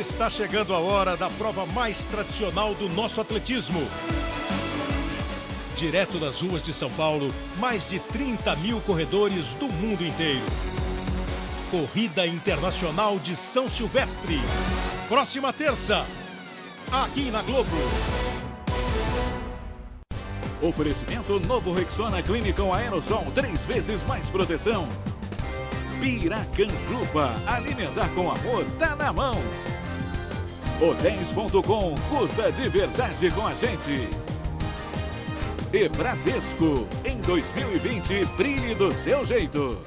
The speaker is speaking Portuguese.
Está chegando a hora da prova mais tradicional do nosso atletismo. Direto das ruas de São Paulo, mais de 30 mil corredores do mundo inteiro. Corrida Internacional de São Silvestre. Próxima terça, aqui na Globo. Oferecimento novo Rexona Clinical Aerosol, três vezes mais proteção. Piracanjuba, alimentar com amor tá na mão. Hotéis.com, curta de verdade com a gente. E Bradesco, em 2020, brilhe do seu jeito.